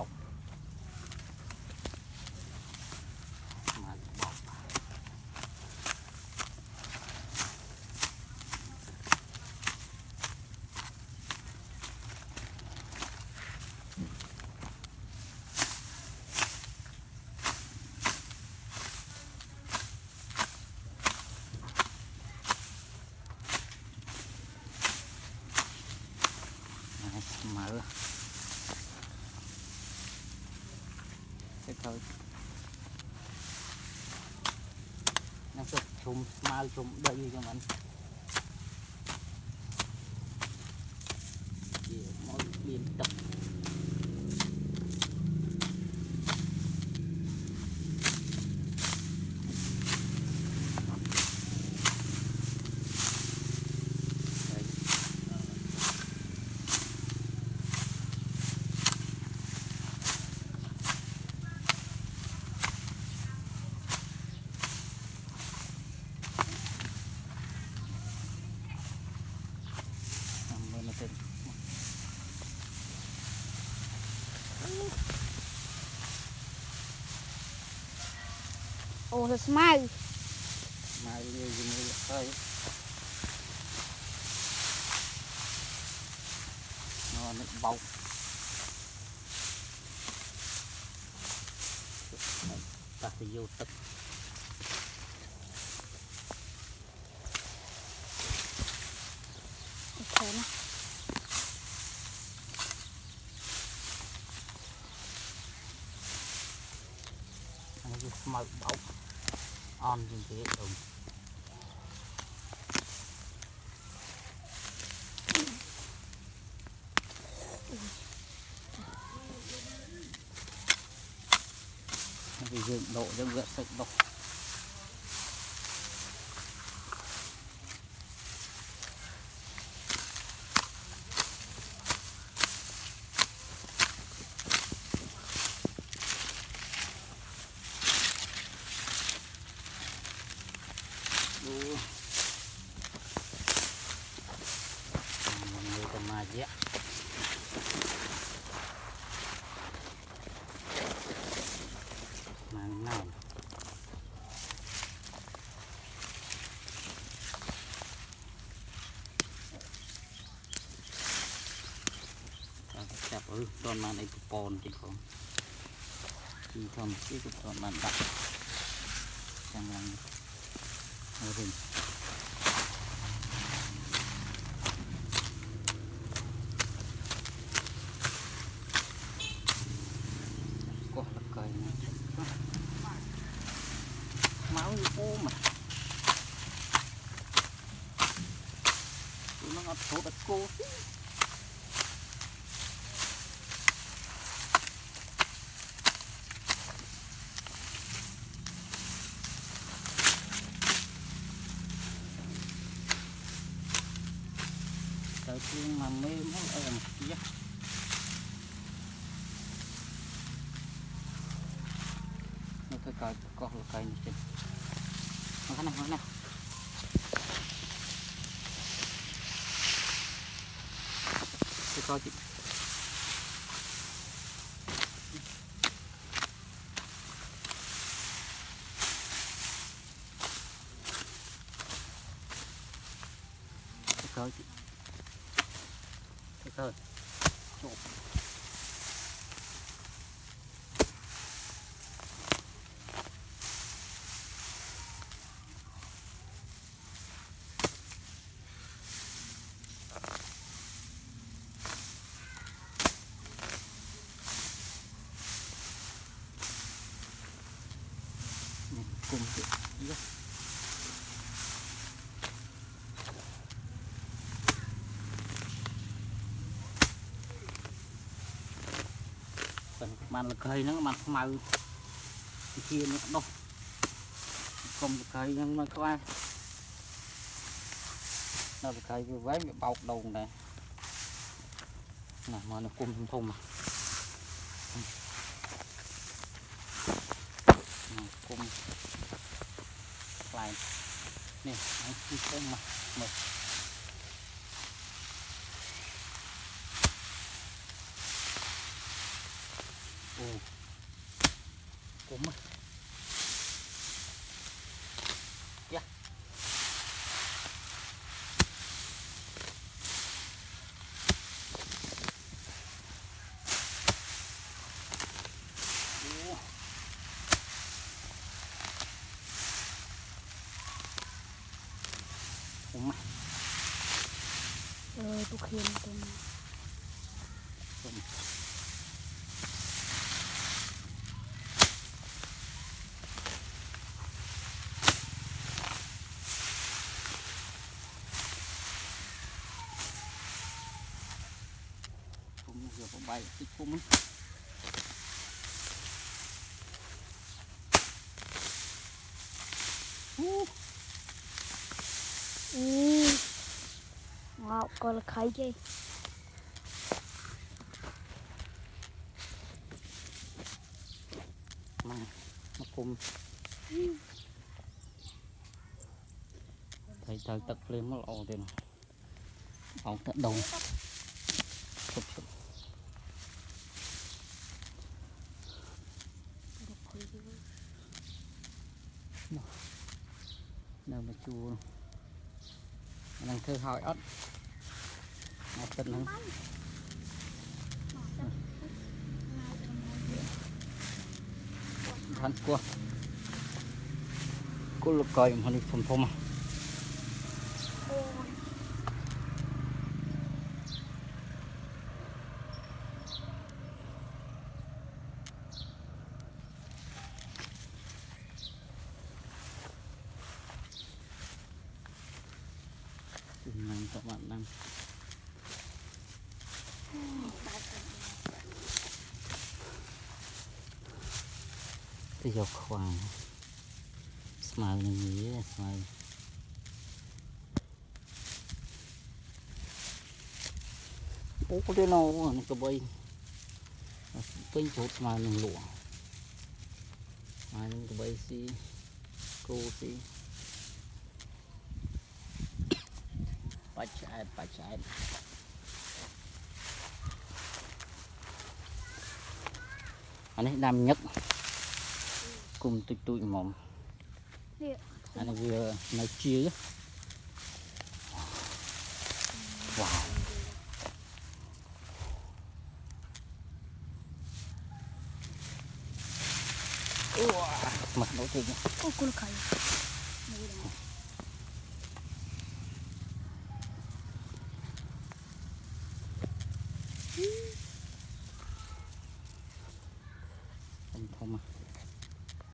about ទៅក្រោយអ្នកសុខជុំស្មាលជុំដីចឹងមិនជាមកមានទឹកអូសស្មៅស្មៅនេះជាមួយលុយនោះនេះបោកតាទៅយកទឹកអូខេណាអានេះស្មៅបោក on trên thế hệ thống vì dựng độ rất rất sạch độc ទាន់បានអីប្រព័ន្ធទៀតផងជីធម្មជាតិក៏ទាន់បានដាក់ចាំឡើងហើយវិញកោះលកៃណាមកអូមកនឹងអត់ចូលដល់គោទេ chiên mà mềm hết em kia nó thôi cài cọt là cài như trên nó này nó này tôi coi chị thôi chị thôi Chụp. cùng chị đi បានលកៃហ្នឹងបានខ្មៅជានេះដុសកុំលកៃហ្នឹងមកខ្វះដល់លកៃវាវែងវាបោកដងដែរណាមកនៅគុំធំធំគុំខ្លាំងនេះអង្គុយទៅមកមក của mình yeah. Dạ. Ủa mày Ờ, tôi khiên tôi បាយតិចគុំអូអូមកកលខៃគេមកមកគុំតែត្រូវទឹកភ្លើងមកល្អទេអង្គទឹកដងនោះនៅមកជួលហ្នឹងធ្វើហើយអត់អត់ទឹកហ្នឹងខាន់គោះគុលកយអំហ្នឹងធំធំហ៎ទុកបាត់ដឹងទៅយកខ្វាងស្មៅនឹងវាស្មៅអូទៅណោនេះក្បីពេញជ្រុតស្មៅនឹងលក់ហើយនឹងក្បីស៊ីគោស៊ី Acayip acayip. Anh ấy đam nhất. Cùng tụi tụi mồm. Dạ. Anh ấy vừa nấu chia. Wow. mặt nấu thêm. Ô, cool khay.